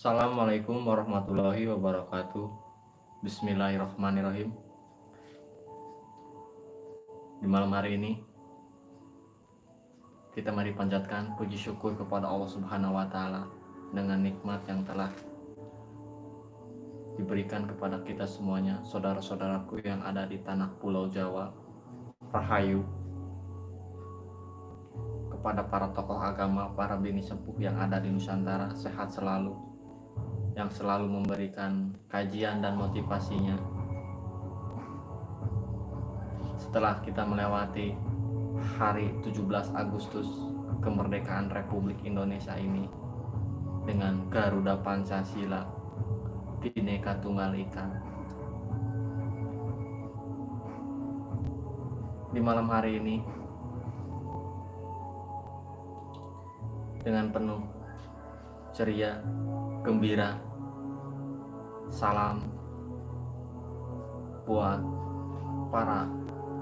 Assalamualaikum warahmatullahi wabarakatuh. Bismillahirrahmanirrahim. Di malam hari ini Kita mari panjatkan puji syukur kepada Allah subhanahu wa ta'ala Dengan nikmat yang telah Diberikan kepada kita semuanya Saudara-saudaraku yang ada di tanah pulau Jawa Rahayu kepada para tokoh agama, para bini sepuh yang ada di Nusantara, sehat selalu, yang selalu memberikan kajian dan motivasinya. Setelah kita melewati hari 17 Agustus kemerdekaan Republik Indonesia ini dengan Garuda Pancasila Bhinneka Tunggal Ika. Di malam hari ini dengan penuh ceria, gembira, salam buat para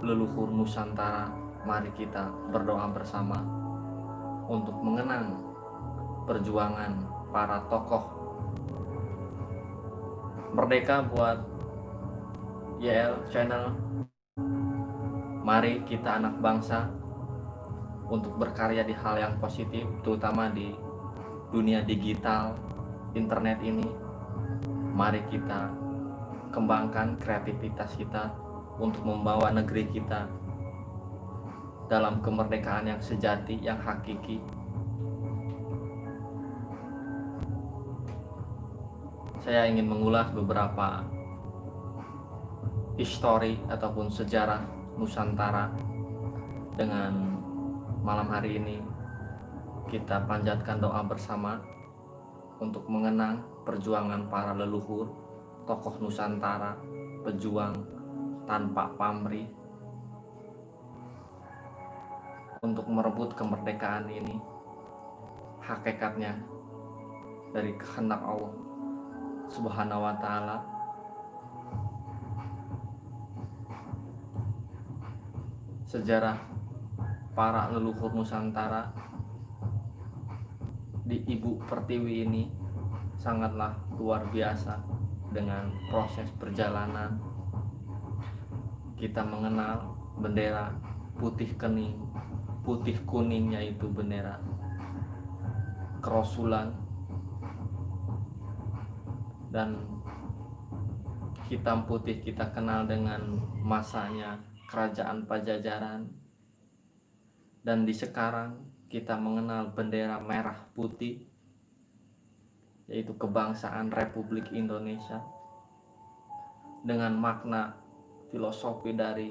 leluhur Nusantara. Mari kita berdoa bersama untuk mengenang perjuangan para tokoh merdeka buat YL Channel. Mari kita anak bangsa untuk berkarya di hal yang positif, terutama di dunia digital, internet ini. Mari kita kembangkan kreativitas kita untuk membawa negeri kita dalam kemerdekaan yang sejati, yang hakiki. Saya ingin mengulas beberapa histori ataupun sejarah Nusantara dengan malam hari ini kita panjatkan doa bersama untuk mengenang perjuangan para leluhur, tokoh Nusantara, pejuang tanpa pamrih untuk merebut kemerdekaan ini. Hakikatnya dari kehendak Allah Subhanahu wa taala sejarah para leluhur Nusantara di Ibu Pertiwi ini sangatlah luar biasa dengan proses perjalanan. Kita mengenal bendera putih kening putih kuning yaitu bendera kerosulan dan hitam putih kita kenal dengan masanya kerajaan pajajaran. Dan di sekarang kita mengenal bendera merah putih yaitu kebangsaan Republik Indonesia dengan makna filosofi dari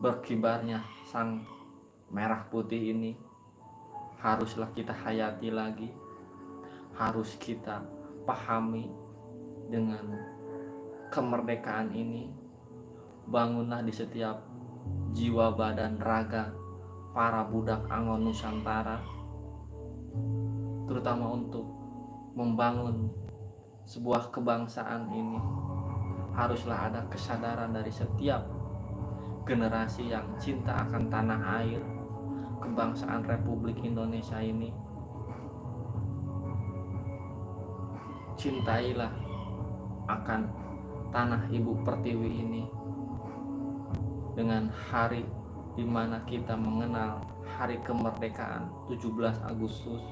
berkibarnya sang merah putih ini haruslah kita hayati lagi harus kita pahami dengan kemerdekaan ini bangunlah di setiap jiwa badan raga para budak Angon Nusantara terutama untuk membangun sebuah kebangsaan ini haruslah ada kesadaran dari setiap generasi yang cinta akan tanah air kebangsaan Republik Indonesia ini. Cintailah akan tanah ibu pertiwi ini dengan hari di mana kita mengenal hari kemerdekaan 17 Agustus.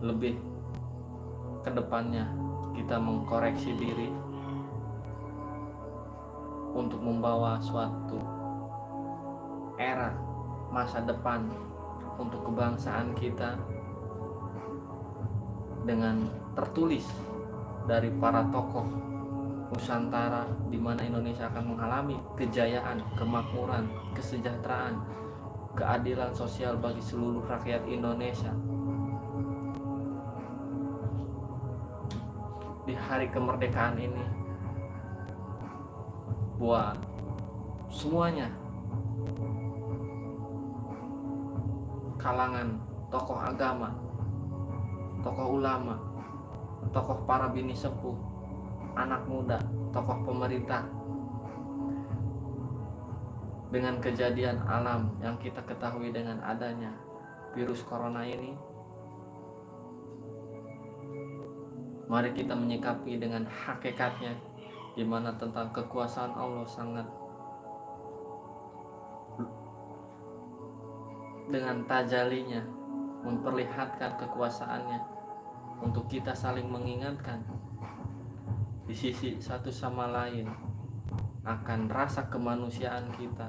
Lebih ke depannya kita mengkoreksi diri untuk membawa suatu era masa depan untuk kebangsaan kita dengan tertulis dari para tokoh Nusantara di mana Indonesia akan mengalami kejayaan, kemakmuran, kesejahteraan, keadilan sosial bagi seluruh rakyat Indonesia. Di hari kemerdekaan ini buat semuanya kalangan tokoh agama, tokoh ulama, tokoh para bini sepuh, anak muda, tokoh pemerintah. Dengan kejadian alam yang kita ketahui dengan adanya virus corona ini mari kita menyikapi dengan hakikatnya di mana tentang kekuasaan Allah sangat dengan tajalinya memperlihatkan kekuasaannya untuk kita saling mengingatkan di sisi satu sama lain akan rasa kemanusiaan kita.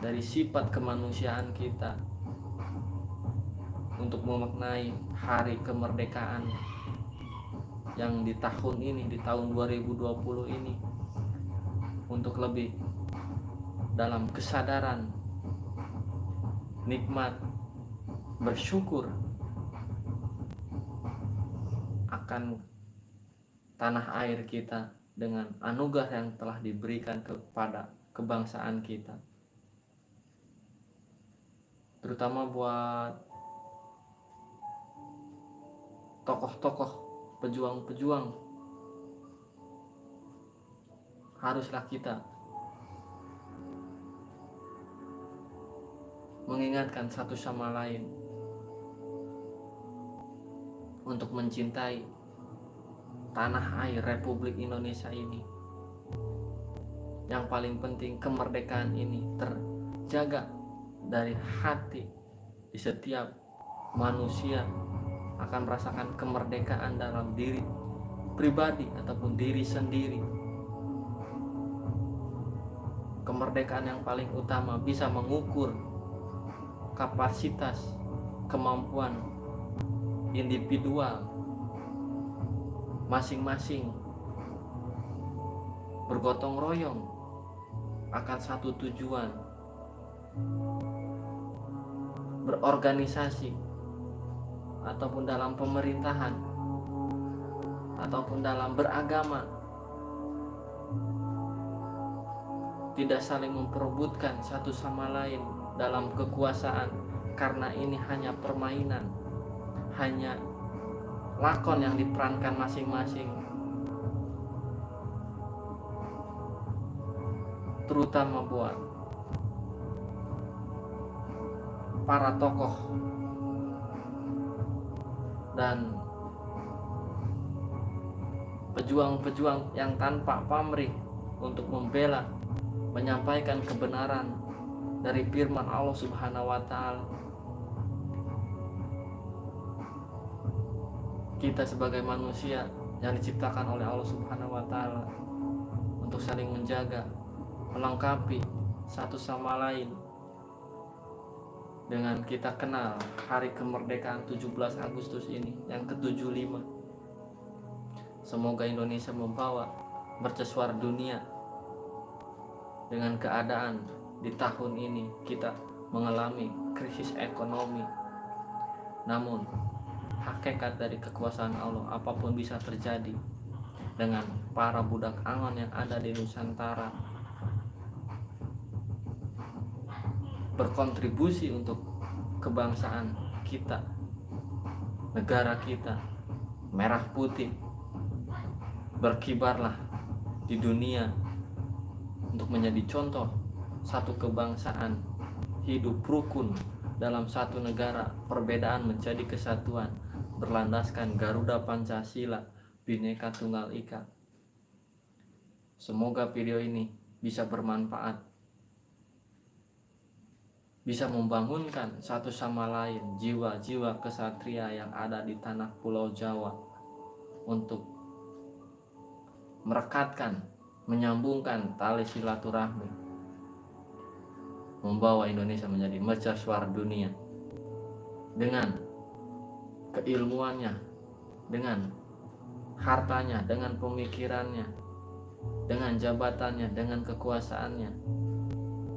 Dari sifat kemanusiaan kita untuk memaknai hari kemerdekaan yang di tahun ini di tahun 2020 ini. Untuk lebih dalam kesadaran nikmat bersyukur akan tanah air kita dengan anugerah yang telah diberikan kepada kebangsaan kita. Terutama buat tokoh-tokoh pejuang-pejuang. Haruslah kita mengingatkan satu sama lain untuk mencintai tanah air Republik Indonesia ini. Yang paling penting kemerdekaan ini terjaga dari hati di setiap manusia akan merasakan kemerdekaan dalam diri pribadi ataupun diri sendiri. Kemerdekaan yang paling utama bisa mengukur kapasitas kemampuan individual masing-masing bergotong royong akan satu tujuan. Berorganisasi ataupun dalam pemerintahan ataupun dalam beragama. Tidak saling memperebutkan satu sama lain dalam kekuasaan karena ini hanya permainan hanya lakon yang diperankan masing-masing terutama buat para tokoh dan pejuang-pejuang yang tanpa pamrih untuk membela menyampaikan kebenaran dari firman Allah Subhanahu wa taala. Kita sebagai manusia yang diciptakan oleh Allah Subhanahu wa taala untuk saling menjaga, melengkapi satu sama lain. Dengan kita kenal hari kemerdekaan 17 Agustus ini yang ke-75 semoga Indonesia membawa mercusuar dunia. Dengan keadaan di tahun ini kita mengalami krisis ekonomi. Namun, hakikat dari kekuasaan Allah apa pun bisa terjadi dengan para budak angon yang ada di Nusantara. Berkontribusi untuk kebangsaan kita negara kita merah putih berkibarlah di dunia untuk menjadi contoh satu kebangsaan, hidup rukun dalam satu negara, perbedaan menjadi kesatuan, berlandaskan Garuda Pancasila, Bhinneka Tunggal Ika. Semoga video ini bisa bermanfaat, bisa membangunkan satu sama lain jiwa-jiwa kesatria yang ada di tanah Pulau Jawa untuk merekatkan, menyambungkan tali silaturahmi membawa Indonesia menjadi mercusuar dunia dengan keilmuannya, dengan hartanya, dengan pemikirannya, dengan jabatannya, dengan kekuasaannya,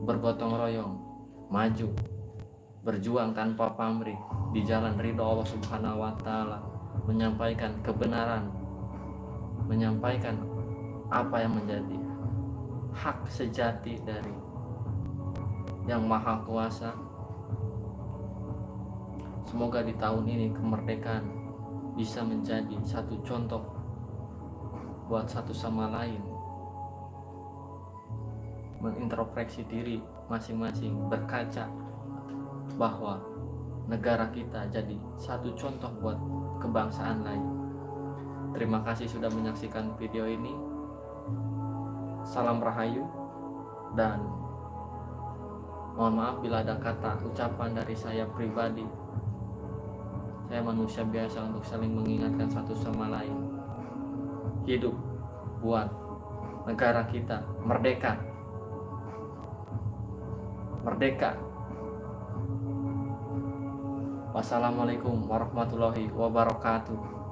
bergotong royong, maju, berjuang tanpa pamrih di jalan ridho Allah Subhanahu wa taala, menyampaikan kebenaran, menyampaikan apa yang menjadi hak sejati dari yang maha kuasa semoga di tahun ini kemerdekaan bisa menjadi satu contoh buat satu sama lain mengintrospeksi diri masing-masing berkaca bahwa negara kita jadi satu contoh buat kebangsaan lain. Terima kasih sudah menyaksikan video ini. Salam Rahayu dan mohon maaf bila ada kata ucapan dari saya pribadi. Saya manusia biasa untuk saling mengingatkan satu sama lain. Hidup buat negara kita merdeka. Merdeka. Wassalamualaikum warahmatullahi wabarakatuh.